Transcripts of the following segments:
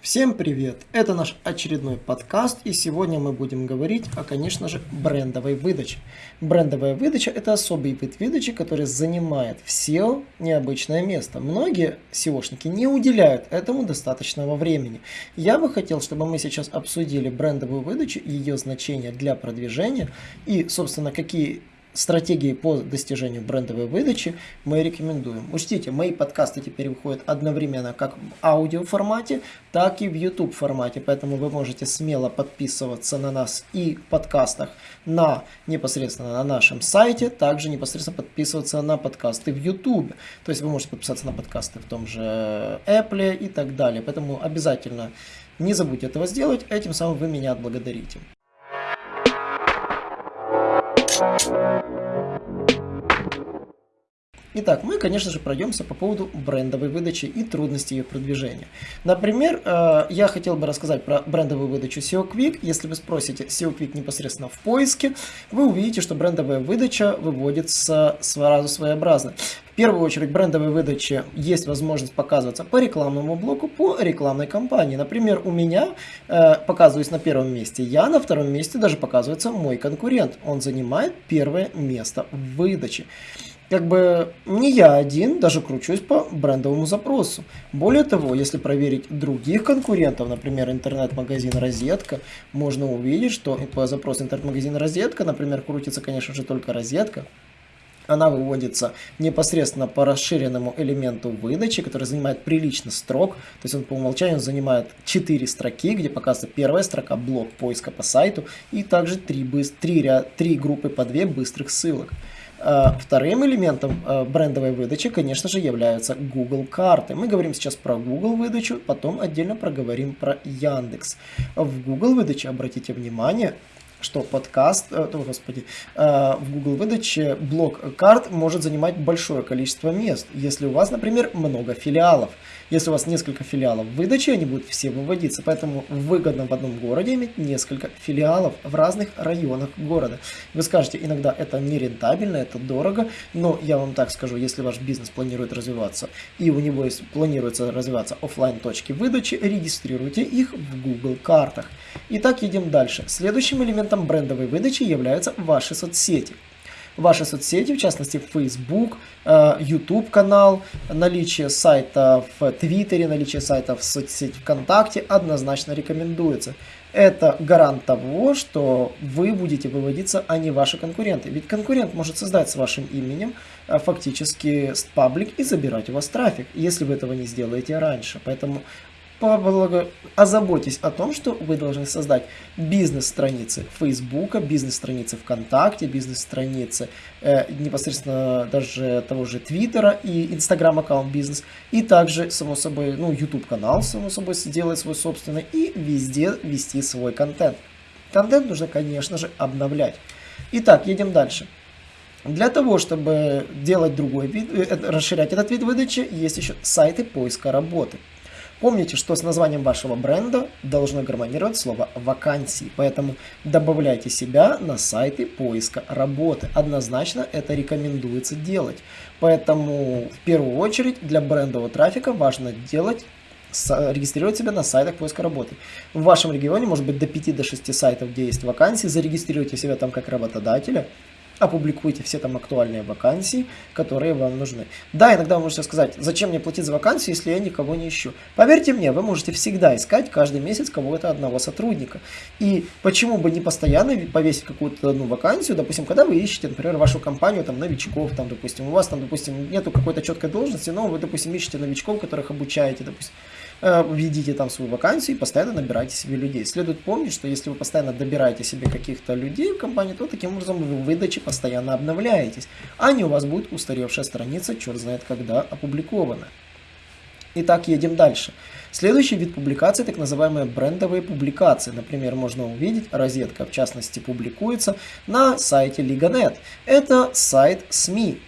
Всем привет! Это наш очередной подкаст и сегодня мы будем говорить о, конечно же, брендовой выдаче. Брендовая выдача – это особый вид выдачи, который занимает в SEO необычное место. Многие SEOшники не уделяют этому достаточного времени. Я бы хотел, чтобы мы сейчас обсудили брендовую выдачу, ее значение для продвижения и, собственно, какие стратегии по достижению брендовой выдачи мы рекомендуем. Учтите, мои подкасты теперь выходят одновременно как в аудио формате, так и в YouTube формате, поэтому вы можете смело подписываться на нас и в подкастах на непосредственно на нашем сайте, также непосредственно подписываться на подкасты в YouTube. То есть вы можете подписаться на подкасты в том же Apple и так далее. Поэтому обязательно не забудьте этого сделать, этим самым вы меня отблагодарите. Итак, мы, конечно же, пройдемся по поводу брендовой выдачи и трудностей ее продвижения. Например, э, я хотел бы рассказать про брендовую выдачу SEO Quick. Если вы спросите SEO Quick непосредственно в поиске, вы увидите, что брендовая выдача выводится сразу своеобразно. Первую очередь, брендовой выдаче есть возможность показываться по рекламному блоку, по рекламной кампании. Например, у меня э, показываюсь на первом месте я, на втором месте даже показывается мой конкурент. Он занимает первое место в выдаче как бы не я один даже кручусь по брендовому запросу. Более того, если проверить других конкурентов, например, интернет-магазин «Розетка», можно увидеть, что по запросу интернет-магазин «Розетка», например, крутится, конечно же, только «Розетка», она выводится непосредственно по расширенному элементу выдачи, который занимает прилично строк. То есть он по умолчанию занимает 4 строки, где показывается первая строка, блок поиска по сайту, и также 3, 3, 3 группы по 2 быстрых ссылок. Э, вторым элементом э, брендовой выдачи, конечно же, являются Google карты. Мы говорим сейчас про Google выдачу, потом отдельно проговорим про Яндекс. В Google выдаче, обратите внимание, что подкаст, э, о, господи, в Google выдаче блок карт может занимать большое количество мест, если у вас, например, много филиалов. Если у вас несколько филиалов выдачи, они будут все выводиться, поэтому выгодно в одном городе иметь несколько филиалов в разных районах города. Вы скажете, иногда это не рентабельно, это дорого, но я вам так скажу, если ваш бизнес планирует развиваться и у него есть, планируется развиваться офлайн точки выдачи, регистрируйте их в Google картах. Итак, едем дальше. Следующим элементом брендовой выдачи являются ваши соцсети ваши соцсети, в частности Facebook, э, YouTube канал, наличие сайта в Твиттере, наличие сайта в соцсети ВКонтакте однозначно рекомендуется. Это гарант того, что вы будете выводиться, а не ваши конкуренты. Ведь конкурент может создать с вашим именем э, фактически паблик и забирать у вас трафик, если вы этого не сделаете раньше. Поэтому озаботьтесь о том, что вы должны создать бизнес-страницы Фейсбука, бизнес-страницы ВКонтакте, бизнес-страницы э, непосредственно даже того же Твиттера и Инстаграм-аккаунт бизнес, и также, само собой, ну, YouTube-канал, само собой, сделать свой собственный и везде вести свой контент. Контент нужно, конечно же, обновлять. Итак, едем дальше. Для того, чтобы делать другой вид, э, расширять этот вид выдачи, есть еще сайты поиска работы. Помните, что с названием вашего бренда должно гармонировать слово «вакансии», поэтому добавляйте себя на сайты поиска работы. Однозначно это рекомендуется делать. Поэтому в первую очередь для брендового трафика важно делать регистрировать себя на сайтах поиска работы. В вашем регионе может быть до 5-6 до сайтов, где есть вакансии, зарегистрируйте себя там как работодателя, опубликуйте все там актуальные вакансии, которые вам нужны. Да, иногда вы можете сказать, зачем мне платить за вакансию, если я никого не ищу. Поверьте мне, вы можете всегда искать каждый месяц кого-то одного сотрудника. И почему бы не постоянно повесить какую-то одну вакансию, допустим, когда вы ищете, например, вашу компанию, там, новичков, там, допустим, у вас там, допустим, нету какой-то четкой должности, но вы, допустим, ищете новичков, которых обучаете, допустим, введите там свою вакансию и постоянно набирайте себе людей. Следует помнить, что если вы постоянно добираете себе каких-то людей в компании, то таким образом вы в выдаче постоянно обновляетесь, а не у вас будет устаревшая страница, черт знает когда опубликована. Итак, едем дальше. Следующий вид публикации, так называемые брендовые публикации. Например, можно увидеть, розетка в частности публикуется на сайте Liga.net. Это сайт СМИ,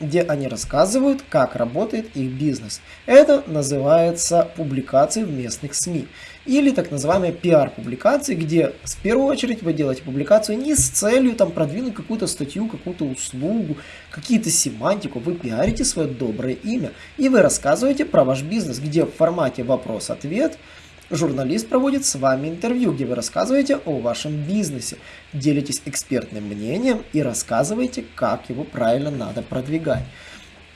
где они рассказывают, как работает их бизнес. Это называется публикации в местных СМИ. Или так называемые пиар-публикации, где в первую очередь вы делаете публикацию не с целью там, продвинуть какую-то статью, какую-то услугу, какие-то семантику. Вы пиарите свое доброе имя и вы рассказываете про ваш бизнес, где в формате вопрос-ответ Журналист проводит с вами интервью, где вы рассказываете о вашем бизнесе, делитесь экспертным мнением и рассказываете, как его правильно надо продвигать.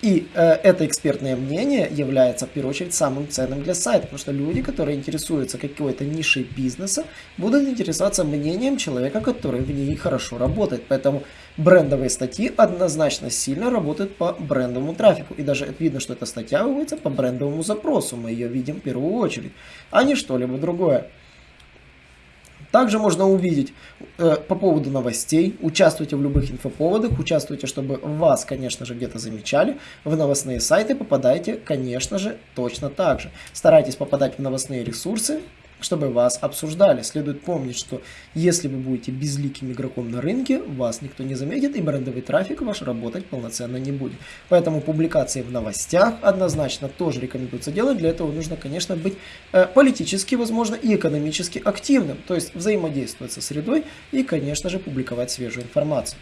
И э, это экспертное мнение является, в первую очередь, самым ценным для сайта, потому что люди, которые интересуются какой-то нишей бизнеса, будут интересоваться мнением человека, который в ней хорошо работает. Поэтому брендовые статьи однозначно сильно работают по брендовому трафику. И даже видно, что эта статья выводится по брендовому запросу. Мы ее видим в первую очередь, а не что-либо другое. Также можно увидеть э, по поводу новостей, участвуйте в любых инфоповодах, участвуйте, чтобы вас, конечно же, где-то замечали. В новостные сайты попадайте, конечно же, точно так же. Старайтесь попадать в новостные ресурсы, чтобы вас обсуждали. Следует помнить, что если вы будете безликим игроком на рынке, вас никто не заметит и брендовый трафик ваш работать полноценно не будет. Поэтому публикации в новостях однозначно тоже рекомендуется делать. Для этого нужно, конечно, быть э, политически, возможно, и экономически активным, то есть взаимодействовать со средой и, конечно же, публиковать свежую информацию.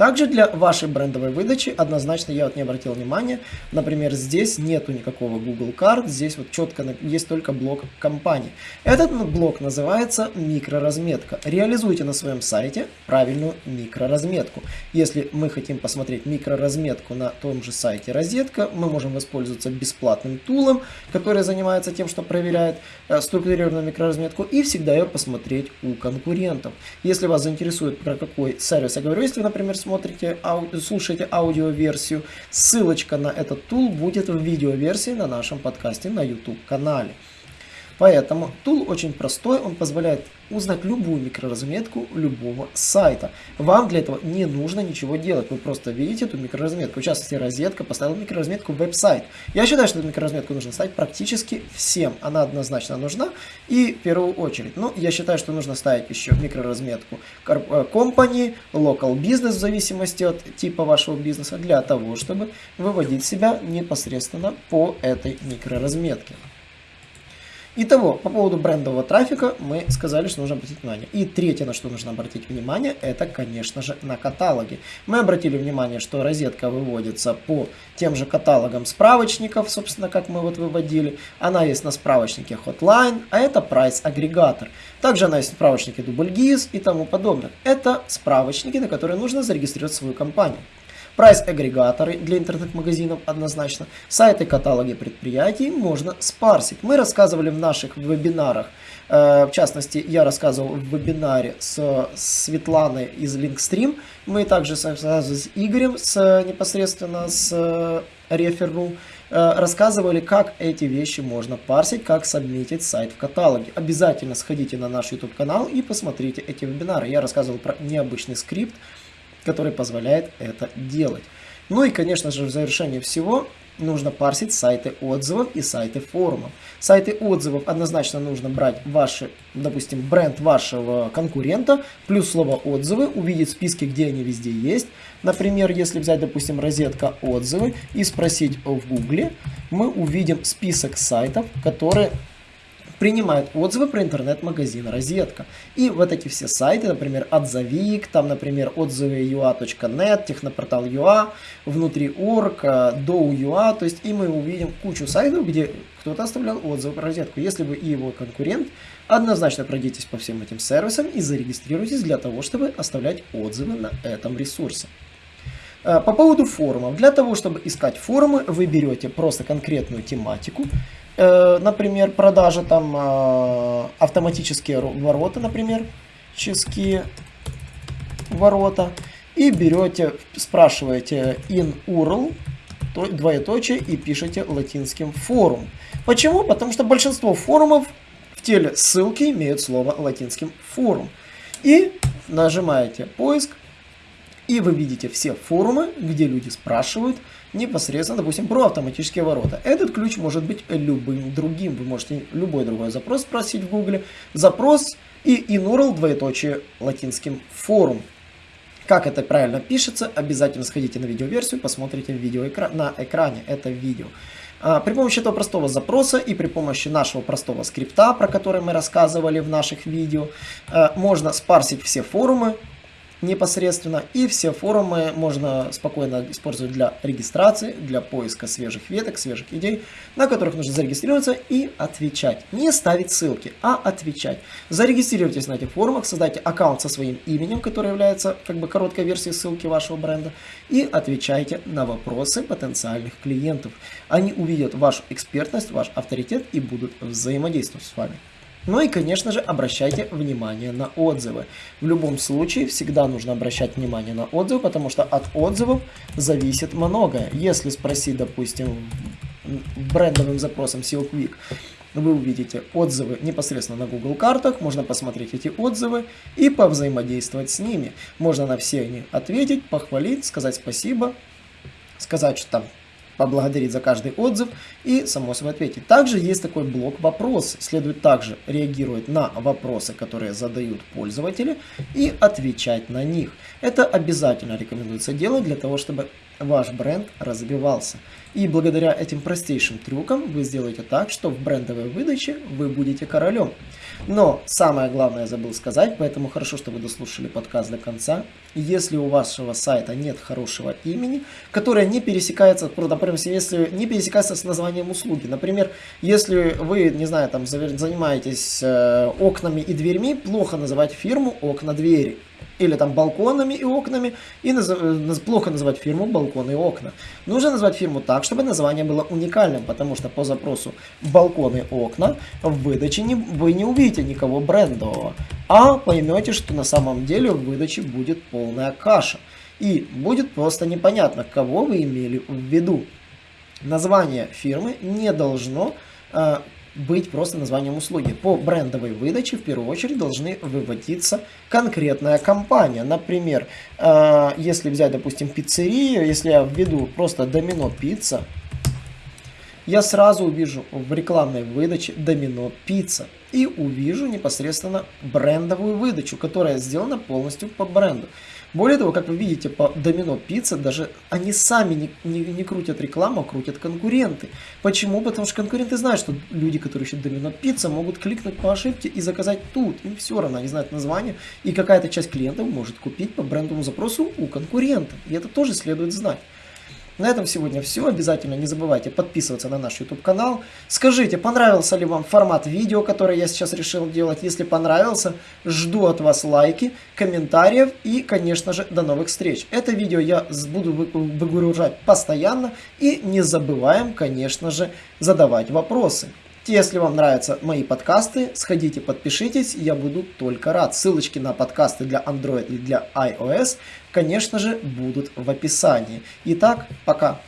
Также для вашей брендовой выдачи однозначно я вот не обратил внимания, например, здесь нету никакого Google карт, здесь вот четко есть только блок компании. Этот блок называется микроразметка. Реализуйте на своем сайте правильную микроразметку. Если мы хотим посмотреть микроразметку на том же сайте розетка, мы можем воспользоваться бесплатным тулом, который занимается тем, что проверяет э, структурированную микроразметку и всегда ее посмотреть у конкурентов. Если вас заинтересует про какой сервис я говорю, если, например, смотрите, ау, слушаете аудиоверсию, ссылочка на этот тул будет в видеоверсии на нашем подкасте на YouTube канале. Поэтому тул очень простой, он позволяет узнать любую микроразметку любого сайта. Вам для этого не нужно ничего делать, вы просто видите эту микроразметку. В частности, розетка поставила микроразметку веб-сайт. Я считаю, что эту микроразметку нужно ставить практически всем. Она однозначно нужна и в первую очередь. Ну, я считаю, что нужно ставить еще микроразметку компании, э, local business в зависимости от типа вашего бизнеса, для того, чтобы выводить себя непосредственно по этой микроразметке. Итого, по поводу брендового трафика мы сказали, что нужно обратить внимание. И третье, на что нужно обратить внимание, это, конечно же, на каталоги. Мы обратили внимание, что розетка выводится по тем же каталогам справочников, собственно, как мы вот выводили. Она есть на справочнике Hotline, а это прайс-агрегатор. Также она есть в справочнике DoubleGIS и тому подобное. Это справочники, на которые нужно зарегистрировать свою компанию. Прайс-агрегаторы для интернет-магазинов однозначно. Сайты, каталоги предприятий можно спарсить. Мы рассказывали в наших вебинарах, э, в частности, я рассказывал в вебинаре с Светланой из Linkstream. Мы также с Игорем, с, непосредственно с э, Реферу, э, рассказывали, как эти вещи можно парсить, как сабмитить сайт в каталоге. Обязательно сходите на наш YouTube канал и посмотрите эти вебинары. Я рассказывал про необычный скрипт, который позволяет это делать. Ну и, конечно же, в завершение всего нужно парсить сайты отзывов и сайты форумов. Сайты отзывов однозначно нужно брать ваши, допустим, бренд вашего конкурента, плюс слово отзывы, увидеть списки, где они везде есть. Например, если взять, допустим, розетка отзывы и спросить в гугле, мы увидим список сайтов, которые принимает отзывы про интернет-магазин «Розетка». И вот эти все сайты, например, «Отзовик», там, например, отзывы ua.net, технопортал .ua, внутри.org, do.ua, то есть и мы увидим кучу сайтов, где кто-то оставлял отзывы про «Розетку». Если вы и его конкурент, однозначно пройдитесь по всем этим сервисам и зарегистрируйтесь для того, чтобы оставлять отзывы на этом ресурсе. Э, по поводу форумов. Для того, чтобы искать форумы, вы берете просто конкретную тематику, Э, например, продажа там э, автоматические ворота, например, ческие ворота, и берете, спрашиваете in URL, двоеточие, и пишете латинским форум. Почему? Потому что большинство форумов в теле ссылки имеют слово латинским форум. И нажимаете поиск, и вы видите все форумы, где люди спрашивают, непосредственно, допустим, про автоматические ворота. Этот ключ может быть любым другим. Вы можете любой другой запрос спросить в гугле. Запрос и inurl двоеточие латинским форум. Как это правильно пишется, обязательно сходите на видеоверсию, посмотрите видео на экране это видео. А, при помощи этого простого запроса и при помощи нашего простого скрипта, про который мы рассказывали в наших видео, а, можно спарсить все форумы непосредственно. И все форумы можно спокойно использовать для регистрации, для поиска свежих веток, свежих идей, на которых нужно зарегистрироваться и отвечать. Не ставить ссылки, а отвечать. Зарегистрируйтесь на этих форумах, создайте аккаунт со своим именем, который является как бы короткой версией ссылки вашего бренда, и отвечайте на вопросы потенциальных клиентов. Они увидят вашу экспертность, ваш авторитет и будут взаимодействовать с вами. Ну и, конечно же, обращайте внимание на отзывы. В любом случае, всегда нужно обращать внимание на отзывы, потому что от отзывов зависит многое. Если спросить, допустим, брендовым запросом SEO Quick, вы увидите отзывы непосредственно на Google картах, можно посмотреть эти отзывы и повзаимодействовать с ними. Можно на все они ответить, похвалить, сказать спасибо, сказать, что там поблагодарить за каждый отзыв и, само собой, ответить. Также есть такой блок вопросы. Следует также реагировать на вопросы, которые задают пользователи и отвечать на них. Это обязательно рекомендуется делать для того, чтобы ваш бренд развивался. И благодаря этим простейшим трюкам вы сделаете так, что в брендовой выдаче вы будете королем. Но самое главное я забыл сказать, поэтому хорошо, что вы дослушали подкаст до конца. Если у вашего сайта нет хорошего имени, которое не пересекается, например, если не пересекается с названием услуги. Например, если вы, не знаю, там занимаетесь э, окнами и дверьми, плохо называть фирму окна-двери или там балконами и окнами, и наз... Э, плохо называть фирму балконы и окна. Нужно назвать фирму так, чтобы название было уникальным, потому что по запросу балконы и окна в выдаче не... вы не увидите никого брендового, а поймете, что на самом деле в выдаче будет полная каша. И будет просто непонятно, кого вы имели в виду. Название фирмы не должно э, быть просто названием услуги. По брендовой выдаче в первую очередь должны выводиться конкретная компания. Например, э, если взять, допустим, пиццерию, если я введу просто домино пицца, я сразу увижу в рекламной выдаче домино пицца и увижу непосредственно брендовую выдачу, которая сделана полностью по бренду. Более того, как вы видите по Домино Пицца, даже они сами не, не, не крутят рекламу, а крутят конкуренты. Почему? Потому что конкуренты знают, что люди, которые ищут Домино Пицца, могут кликнуть по ошибке и заказать тут. Им все равно, они знают название, и какая-то часть клиентов может купить по брендовому запросу у конкурента. И это тоже следует знать. На этом сегодня все. Обязательно не забывайте подписываться на наш YouTube канал. Скажите, понравился ли вам формат видео, который я сейчас решил делать. Если понравился, жду от вас лайки, комментариев и, конечно же, до новых встреч. Это видео я буду выгружать постоянно. И не забываем, конечно же, задавать вопросы. Если вам нравятся мои подкасты, сходите, подпишитесь, я буду только рад. Ссылочки на подкасты для Android и для iOS, конечно же, будут в описании. Итак, пока.